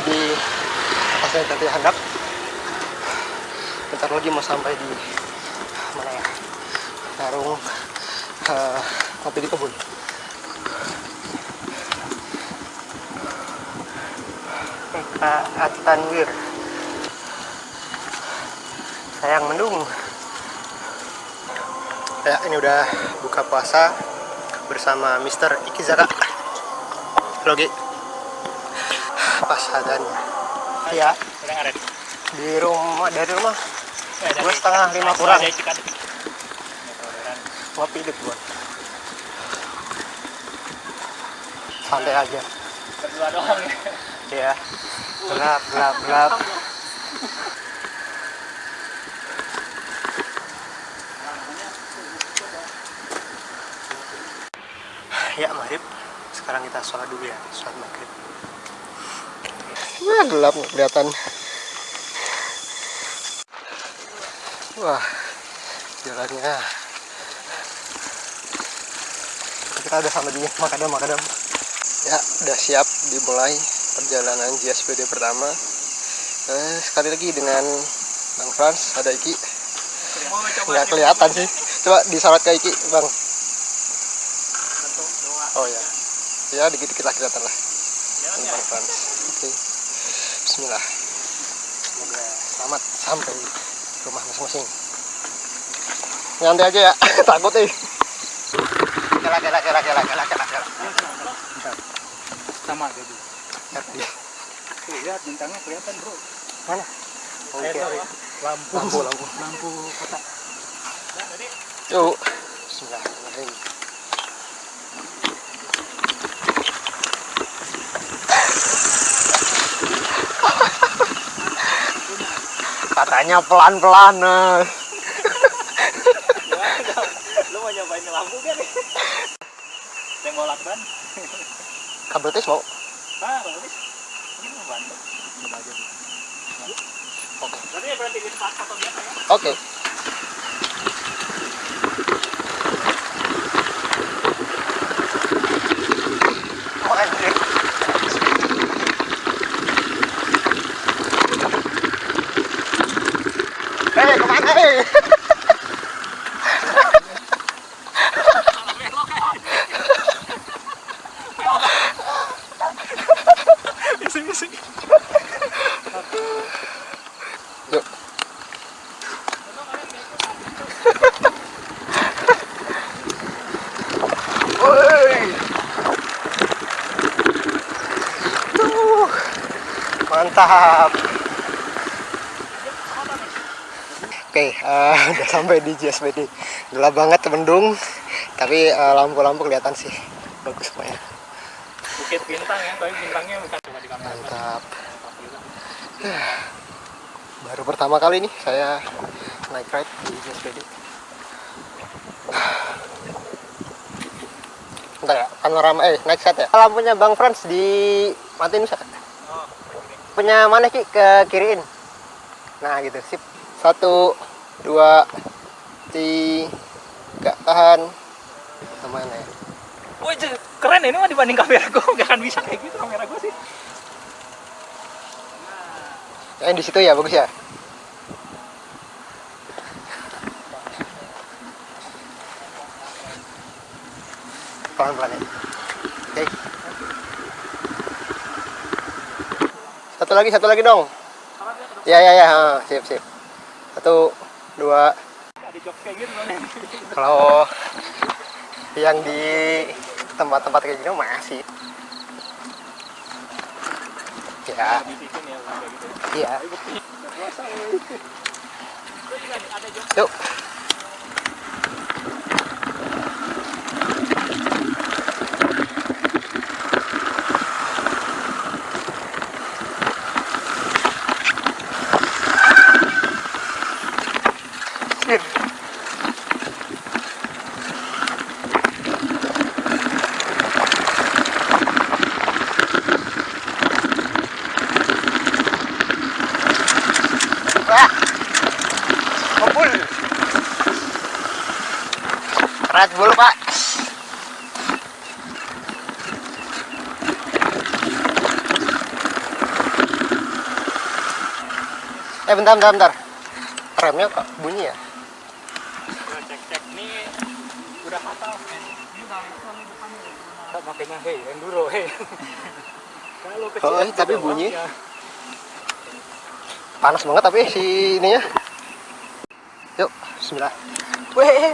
di pasar tadi handap bentar lagi mau sampai di mana ya warung uh, kopi di kebun. Pak Atanwir sayang mendung. Ya ini udah buka puasa bersama Mr. Ikizaka Logi pas adanya ya. Di rumah dari rumah? Dua setengah, lima kurang. Ngopi deh gua. Santai aja. Berdua doang ya. ya. Gelap gelap gelap. Ya maghrib. Sekarang kita sholat dulu ya sholat maghrib wah gelap nggak kelihatan. Wah jalannya. Kita udah sampai di Makadam Makadam. Ya udah siap dimulai perjalanan JSPD pertama. Eh, sekali lagi dengan Bang Frans ada Iki. Nggak kelihatan sih. Coba disorot ke Iki Bang. Oh ya. Ya dikit-dikit lah kelihatan lah. Bang Frans. Oke Bismillah semoga selamat sampai rumah masing-masing nyantai aja ya takut nih kela kela kela kela kela kela Sama. Ngerti. Tuh, lihat bintangnya kelihatan, Bro. mana oke sorry. Lampu. lampu lampu Lampu kota. Yuk Bismillahirrahmanirrahim katanya pelan-pelan eh. lu mau nyobain lampu kan? Yang mau lakban? kabel tes mau Ah, bagus. Ini mau bantu. Coba aja. oke Berarti ya berarti biasa ya? oke Oh, Mantap. Oke, eh, udah sampai di JSBD. Gelap banget, mendung, tapi eh, lampu-lampu kelihatan sih. Bagus pokoknya. Bukit bintang ya, tapi bintangnya bukan cuma di kamera. Mantap. Baru pertama kali nih saya naik ride di JSPD. Bentar ya, panorama eh naik set ya. Lampunya Bang Frans di matiin bisa. Punya mana Ki ke kiriin. Nah, gitu. Sip. Satu, dua, tiga, tahan. Ke mana ya? Wah, je- keren ini mah dibanding kamera gue gak akan bisa kayak gitu kamera gue sih. Yang di situ ya, bagus ya. Pelan-pelan ya. Oke. Satu lagi, satu lagi dong. Ya, ya, ya. ha, Sip, sip. Satu, dua. Kalau yang di tempat-tempat kayak gini masih. Ya, iya. Tapi bukti. Nggak puasa, woy. Gue juga ada jok Yuk. Wah. Kumpul. Red Bull, Pak. Eh bentar bentar bentar. Remnya kok bunyi ya? Cek cek nih udah fatal. Tak makanya hei enduro hei. Kalau kecil Oh, tapi bunyi. ya. Panas banget tapi si ininya. Yuk, bismillah. Weh.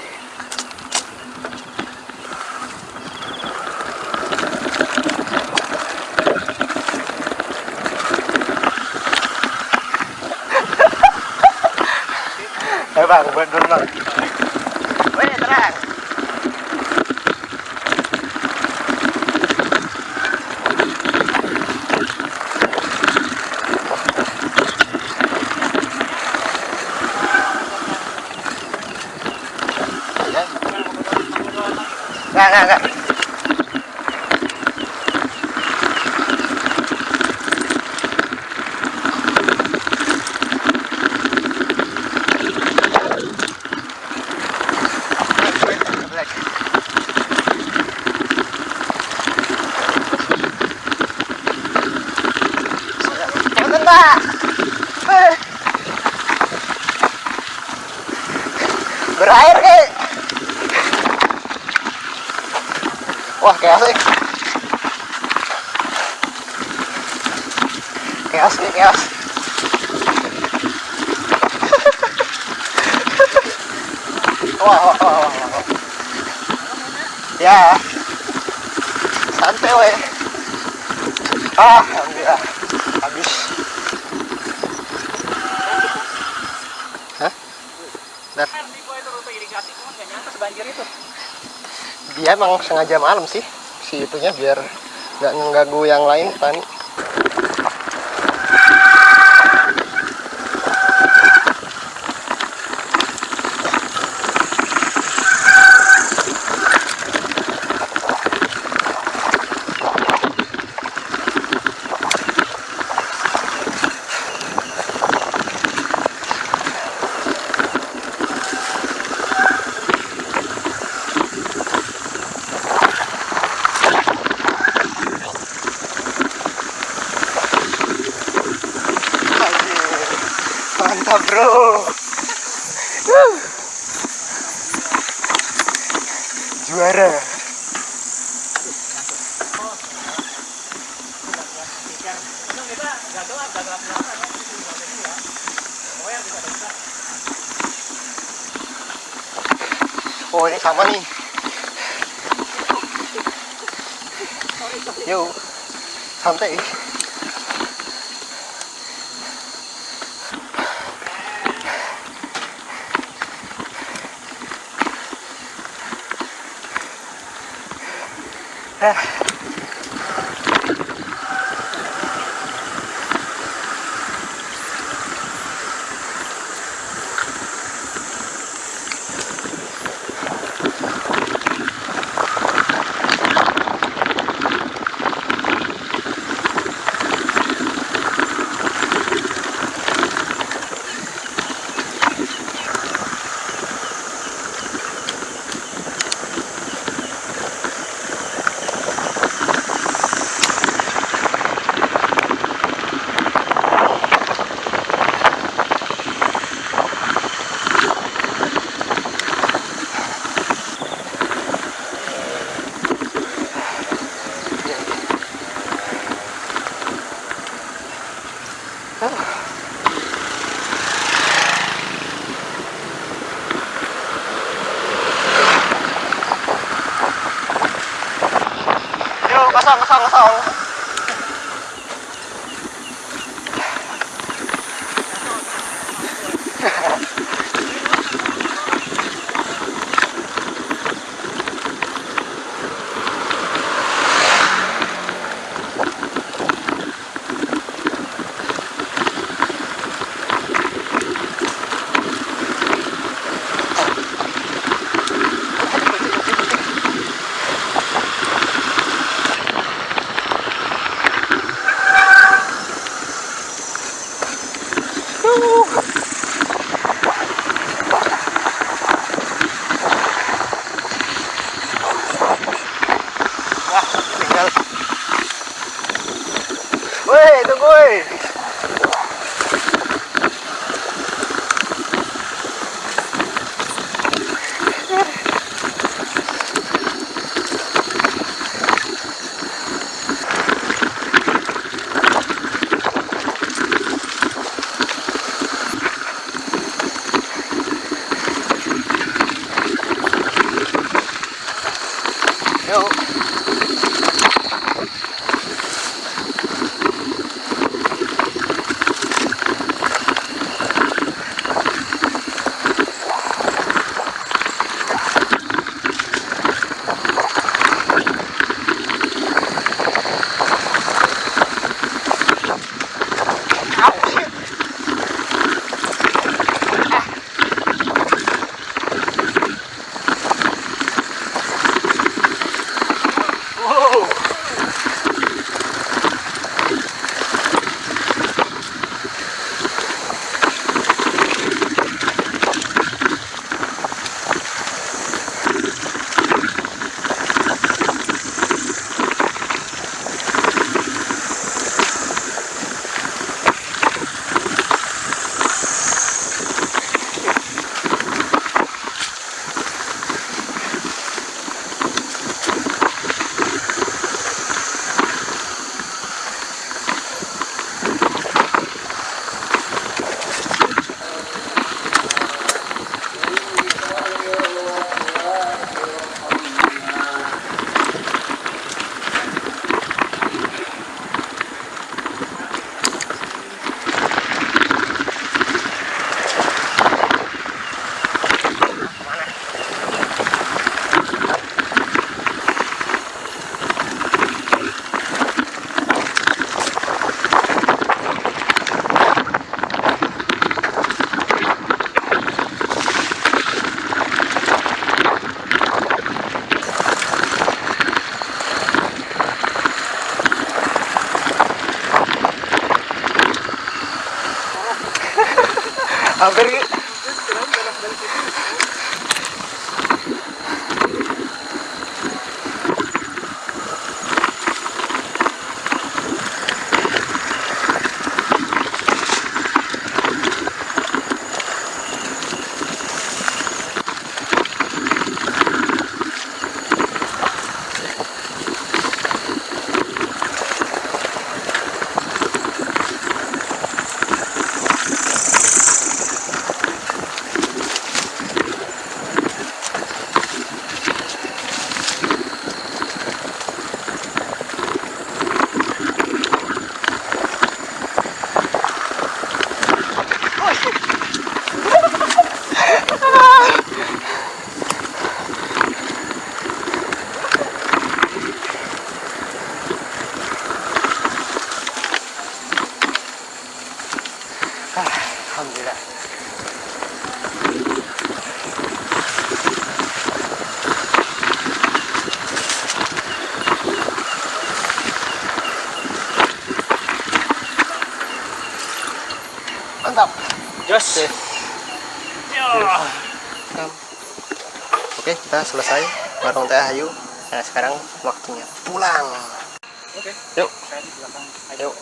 Eh bang, buat dulu bang. Weh, terang. Ya. Nggak, nggak, nggak. Cepetan, Mbak. Eh. Berair, kek. Wah, chaos nih. Chaos nih, chaos. wah, wah, wah, wah, wah. Ya. Santai, weh. Ah, alhamdulillah. Habis. Hah? Dia emang sengaja malam sih si itunya biar nggak mengganggu yang lain petani mantap bro. Juara. Oh ini sama nih. Yuk santai Ah. 喂德贵 Auguri. Mantap. Jos. Oke. Ya. Oke, kita selesai bareng Teh Ayu. Nah, sekarang waktunya pulang. Oke. Yuk. Saya di belakang. Yuk.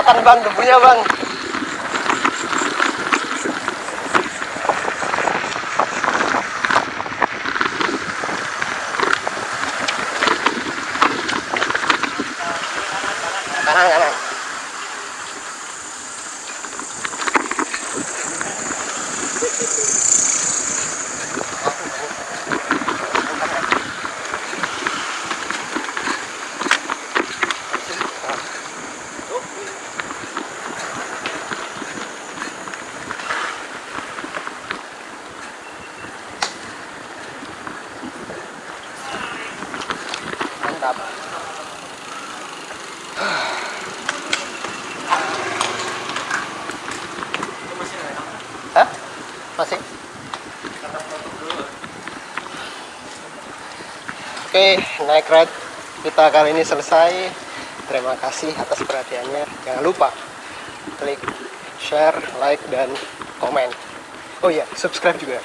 Kelihatan bang debunya bang. Penutup dulu. Oke, naik ride kita kali ini selesai. Terima kasih atas perhatiannya. Jangan lupa klik share, like, dan komen. Oh iya, subscribe juga.